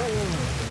Oh.